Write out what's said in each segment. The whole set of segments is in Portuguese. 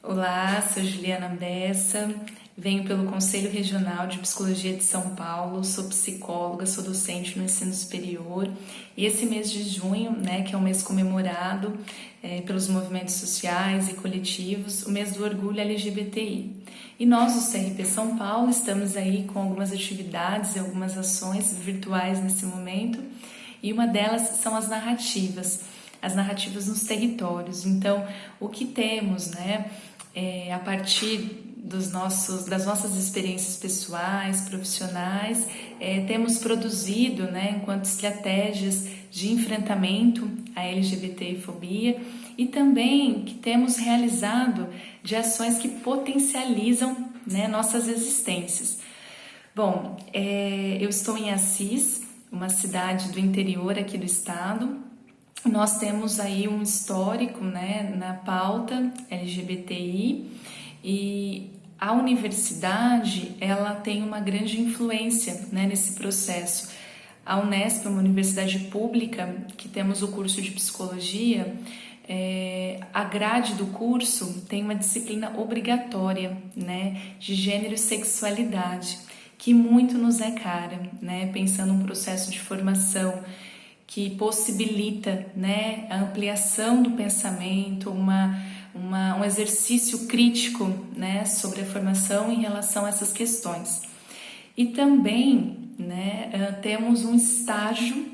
Olá, sou Juliana Bessa, venho pelo Conselho Regional de Psicologia de São Paulo, sou psicóloga, sou docente no ensino superior e esse mês de junho, né, que é um mês comemorado é, pelos movimentos sociais e coletivos, o mês do orgulho LGBTI. E nós, o CRP São Paulo, estamos aí com algumas atividades e algumas ações virtuais nesse momento e uma delas são as narrativas as narrativas nos territórios. Então, o que temos, né, é, a partir dos nossos, das nossas experiências pessoais, profissionais, é, temos produzido, né, enquanto estratégias de enfrentamento à LGBTfobia e também que temos realizado de ações que potencializam né, nossas existências. Bom, é, eu estou em Assis, uma cidade do interior aqui do estado, nós temos aí um histórico né, na pauta LGBTI e a universidade ela tem uma grande influência né, nesse processo. A Unesp é uma universidade pública que temos o curso de psicologia. É, a grade do curso tem uma disciplina obrigatória né, de gênero e sexualidade, que muito nos é cara, né, pensando no processo de formação que possibilita né, a ampliação do pensamento, uma, uma, um exercício crítico né, sobre a formação em relação a essas questões. E também né, eh, temos um estágio,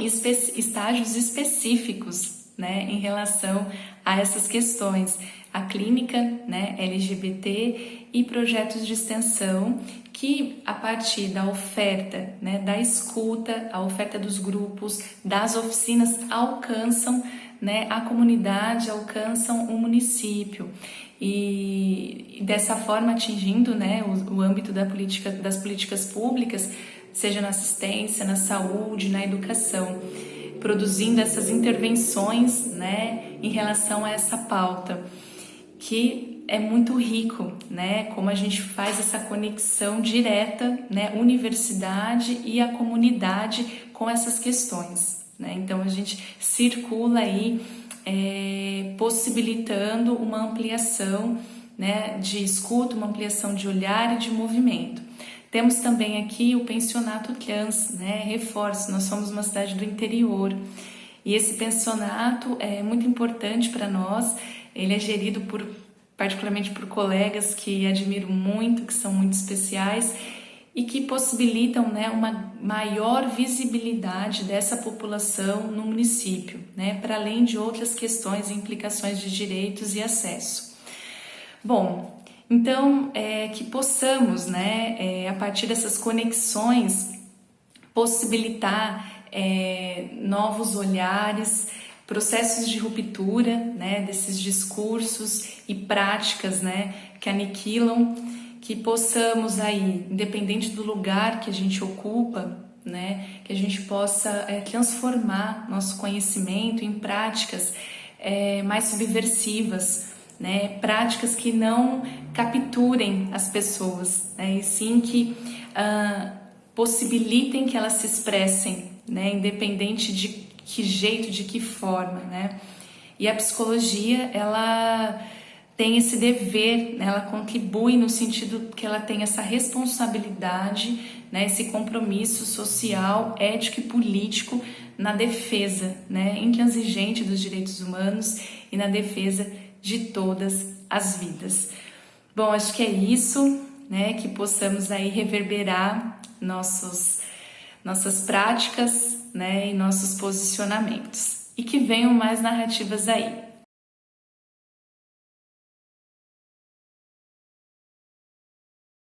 espe estágios específicos né, em relação a essas questões. A clínica né, LGBT e projetos de extensão que a partir da oferta, né, da escuta, a oferta dos grupos, das oficinas alcançam né, a comunidade, alcançam o município. E dessa forma atingindo né, o, o âmbito da política, das políticas públicas, seja na assistência, na saúde, na educação, produzindo essas intervenções né, em relação a essa pauta que é muito rico, né? Como a gente faz essa conexão direta, né? Universidade e a comunidade com essas questões, né? Então a gente circula aí é, possibilitando uma ampliação, né? De escuta, uma ampliação de olhar e de movimento. Temos também aqui o pensionato trans, né? Reforço, nós somos uma cidade do interior e esse pensionato é muito importante para nós. Ele é gerido por particularmente por colegas que admiro muito, que são muito especiais e que possibilitam né, uma maior visibilidade dessa população no município, né, para além de outras questões e implicações de direitos e acesso. Bom, então é, que possamos, né, é, a partir dessas conexões, possibilitar é, novos olhares, processos de ruptura, né, desses discursos e práticas, né, que aniquilam, que possamos aí, independente do lugar que a gente ocupa, né, que a gente possa é, transformar nosso conhecimento em práticas é, mais subversivas, né, práticas que não capturem as pessoas, né, e sim que ah, possibilitem que elas se expressem, né, independente de que jeito, de que forma, né? E a psicologia, ela tem esse dever, né? ela contribui no sentido que ela tem essa responsabilidade, né? esse compromisso social, ético e político na defesa né? intransigente dos direitos humanos e na defesa de todas as vidas. Bom, acho que é isso, né? que possamos aí reverberar nossos, nossas práticas né, e nossos posicionamentos. E que venham mais narrativas aí.